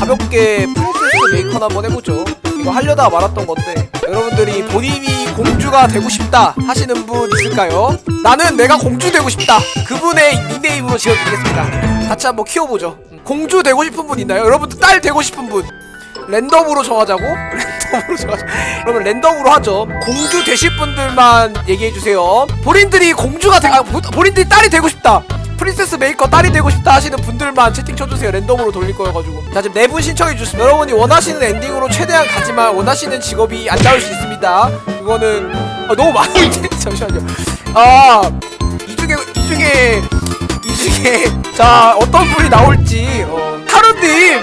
가볍게 프린세스 메이커나 한번 해보죠. 이거 하려다가 말았던 건데 여러분들이 본인이 공주가 되고 싶다 하시는 분 있을까요? 나는 내가 공주 되고 싶다. 그분의 닉네임으로 지어드리겠습니다. 같이 한번 키워보죠. 음, 공주 되고 싶은 분 있나요? 여러분들 딸 되고 싶은 분. 랜덤으로 정하자고? 랜덤으로 정하자. 그러면 랜덤으로 하죠. 공주 되실 분들만 얘기해주세요. 본인들이 공주가 되, 아, 보- 본인들이 딸이 되고 싶다 프린세스 메이커 딸이 되고 싶다 하시는 분들만 채팅 쳐주세요. 랜덤으로 돌릴 거여가지고. 자 지금 네 분 신청해 주셨습니다. 여러분이 원하시는 엔딩으로 최대한 가지만 원하시는 직업이 안 나올 수 있습니다. 그거는 아, 너무 많은데 잠시만요. 아 이 중에 이 중에 이 중에 자 어떤 분이 나올지. 어, 하루님!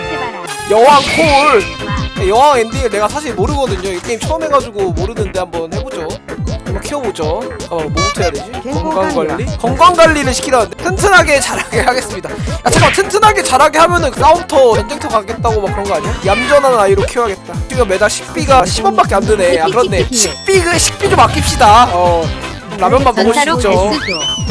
여왕 콜. 네, 여왕 엔딩을 내가 사실 모르거든요. 이 게임 처음 해가지고 모르는데 한번 해보죠 한번 키워보죠 잠깐만 뭐부터 해야 되지? 건강관리? 건강관리를 시키라는데 튼튼하게 자라게 하겠습니다 야 잠깐 튼튼하게 자라게 하면은 싸움터 전쟁터 가겠다고 막 그런 거 아니야? 얌전한 아이로 키워야겠다 지금 매달 식비가 10원밖에 안 드네 아 그렇네 식비 그 식비 좀 아낍시다 어 라면만 먹을 수 있죠.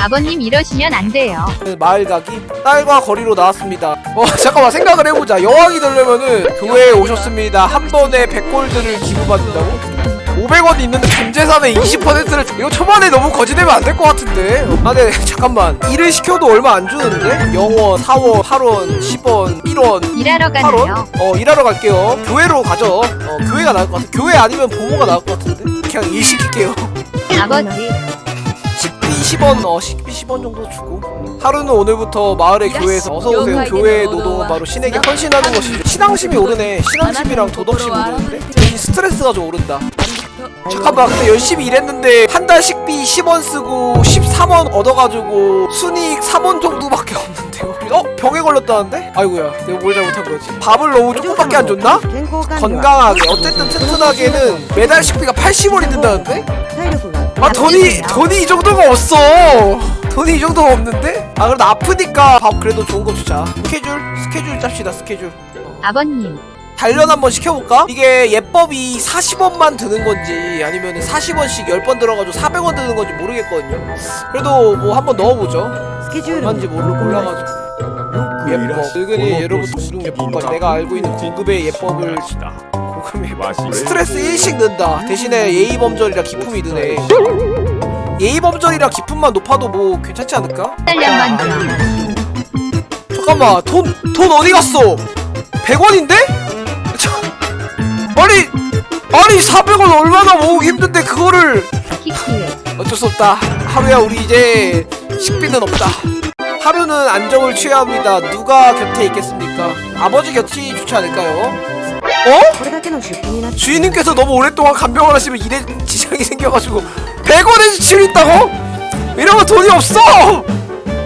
아버님 이러시면 안 돼요. 마을 가기 딸과 거리로 나왔습니다 어 잠깐만 생각을 해보자 여왕이 되려면은 교회에 오셨습니다 한 번에 100골드를 기부받는다고? 500원 있는데 전 재산의 20%를 이거 초반에 너무 거지되면 안 될 것 같은데? 아 근데 잠깐만. 일을 시켜도 얼마 안 주는데? 0원, 4원, 8원, 10원, 1원. 일하러? 8원? 어 일하러 갈게요. 교회로 가죠. 어 교회가 나을 것 같아. 교회 아니면 부모가 나을 것 같은데? 그냥 일 시킬게요. 아버지. 식비 10원 어 식비 10원 정도 주고. 하루는 오늘부터 마을의 교회에서 어서오세요. 교회의 노동은 바로 신에게 헌신하는 것이죠. 신앙심이 오르네. 신앙심이랑 도덕심이 오르는데. 이 스트레스가 좀 오른다 잠깐만 근데 열심히 일했는데 한 달 식비 10원 쓰고 13원 얻어가지고 순이익 3원 정도밖에 없는데요 어? 병에 걸렸다는데? 아이고야 내가 뭘 잘못한 거지 밥을 너무 조금밖에 안 줬나? 건강하게 어쨌든 튼튼하게는 매달 식비가 80원이 든다는데? 아 돈이 돈이 이 정도가 없어 돈이 이 정도가 없는데? 아 그래도 아프니까 밥 그래도 좋은 거 주자 스케줄 스케줄 짭시다 스케줄 아버님 단련 한번 시켜볼까? 이게 예법이 40원만 드는 건지 아니면 40원씩 10번 들어가지고 400원 드는 건지 모르겠거든요. 그래도 뭐 한번 넣어보죠. 얼마인지 모르, 몰라가지고. 예법. 은근히 예로부터 모르는 예법까지 내가 알고 있는 고급의 예법을 예법. 스트레스 1씩 는다. 대신에 예의범절이라 기품이 드네. 예의범절이라 기품만 높아도 뭐 괜찮지 않을까? 딸년만 좀. 잠깐만. 돈 돈 어디 갔어? 100원인데? 아니 아니 400원 얼마나 모으기 힘든데 그거를 어쩔 수 없다 하루야 우리 이제 식비는 없다 하루는 안정을 취해야 합니다 누가 곁에 있겠습니까 아버지 곁이 좋지 않을까요? 어? 주인님께서 너무 오랫동안 간병을 하시면 일에 지장이 생겨가지고 100원의 지출이 있다고? 이러면 돈이 없어!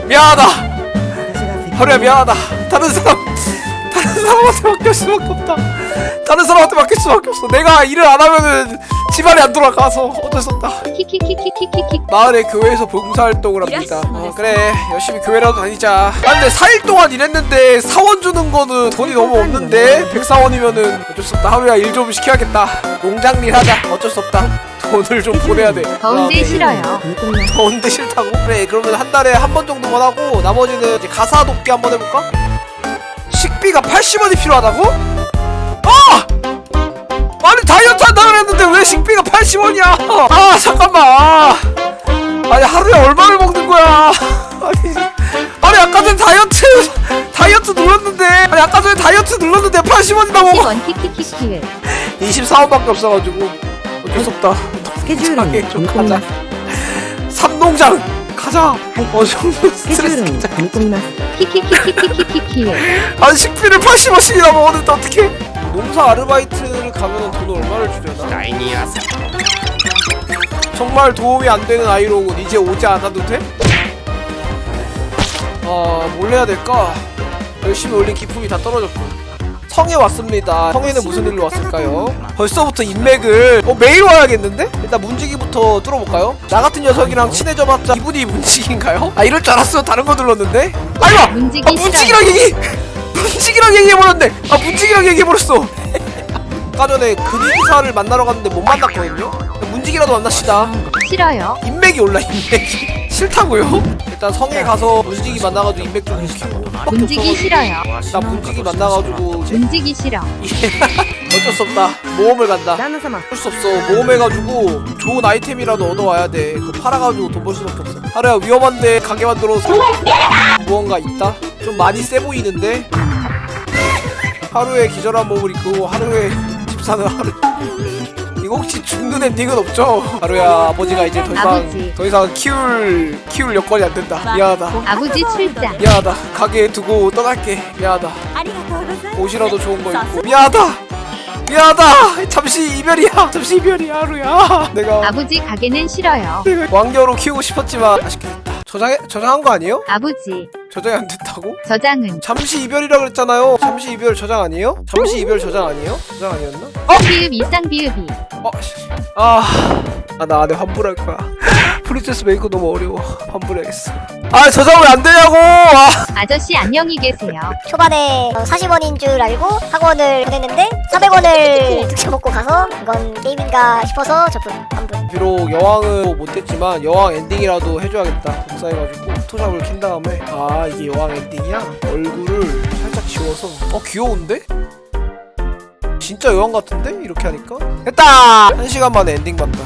미안하다 하루야 미안하다 다른 사람 다른 사람한테 맡길 수밖에 없다. 다른 사람한테 맡길 수밖에 없어. 내가 일을 안 하면은 집안이 안 돌아가서 어쩔 수 없다. 키키키키키키키 마을의 교회에서 봉사활동을 합니다. 어. 그래. 열심히 교회라도 다니자. 아 근데 4일 동안 일했는데 사원 주는 거는 돈이 너무 없는데 104원이면은 어쩔 수 없다. 하루야 일 좀 시켜야겠다. 농장일 하자. 어쩔 수 없다. 돈을 좀 보내야 돼. 더운데 그다음에 싫어요. 더운데 싫다고? 그래. 그러면 한 달에 한 번 정도만 하고 나머지는 이제 가사 돕기 한 번 해볼까? 식비가 80원이 필요하다고? 아! 아니 다이어트 한다 그랬는데 왜 식비가 80원이야? 아 잠깐만. 아. 아니 하루에 얼마를 먹는 거야? 아니 아니 아까 전에 다이어트 다이어트 눌렀는데 아니 아까 전에 다이어트 눌렀는데 80원이라고. 키원 키키키키 24원밖에 없어가지고 어쩔 수 없다. 스케줄이 좀 가자 삼농장 가자. 어 정도 스트레스 진짜. 키키키키키키키키. 아니 식비를 80원씩이나 먹었는데 어떡해? 농사 아르바이트를 가면 돈 얼마를 주려나? 정말 도움이 안 되는 아이로군 이제 오지 않아도 돼? 아, 뭘 해야 될까? 열심히 올린 기품이 다 떨어졌고 성에 왔습니다 성에는 무슨 일로 왔을까요? 벌써부터 인맥을 어 매일 와야겠는데? 일단 문지기부터 뚫어볼까요? 나 같은 녀석이랑 친해져봤자 이분이 문지기인가요? 아 이럴 줄 알았어 다른 거 눌렀는데 아이고! 문지기 아 문지기랑 얘기! 문지기랑 얘기해버렸네! 아 문지기랑 얘기해버렸어 아까 전에 그림사를 만나러 갔는데 못 만났거든요? 문지기라도 만납시다 싫어요 인맥 인맥이 올라 인맥이 싫다고요? 일단 성에 가서 문지기 만나가지고 인맥 좀 밖에 문지기. 싫어요. 나 문지기 만나가지고 문지기 싫어. 어쩔 수 없다 모험을 간다 어쩔 수 없어 모험해가지고 좋은 아이템이라도 얻어와야 돼 그거 팔아가지고 돈 벌 수밖에 없어 하루야 위험한데 가게 만들어서 무언가 있다? 좀 많이 세 보이는데 하루에 기절한 몸을 이끌고 하루에 집 사는 하루 이거 혹시 중눈에 닉은 없죠? 하루야 아버지가 이제 더 이상 아버지. 더 이상 키울 키울 여건이 안 된다. 미안하다. 아버지 출장. 미안하다. 가게에 두고 떠날게. 미안하다. 옷이라도 좋은 거 입고. 미안하다. 미안하다 잠시 이별이야 잠시 이별이야 하루야 내가 아버지 가게는 싫어요 왕녀로 키우고 싶었지만 아쉽게 저장해 저장한 거 아니에요? 아버지 저장이 안 됐다고? 저장은 잠시 이별이라 그랬잖아요 잠시 이별 저장 아니에요? 잠시 이별 저장 아니에요? 저장 아니었나? 비읍 이상 비읍이. 어, 씨. 아, 아, 나 안에 환불할 거야. 프린세스 메이커 너무 어려워. 환불해야겠어. 아, 저장 왜안 되냐고! 아, 아저씨 안녕히 계세요. 초반에 40원인 줄 알고 학원을 보냈는데 400원을 득쳐먹고 가서 이건 게임인가 싶어서 저분 환불 비록 여왕은 못했지만 여왕 엔딩이라도 해줘야겠다. 복사해가지고 포토샵을 킨 다음에 아, 이게 여왕 엔딩이야? 얼굴을 살짝 지워서 어, 귀여운데? 진짜 여왕 같은데? 이렇게 하니까? 됐다! 한 시간 만에 엔딩 봤다.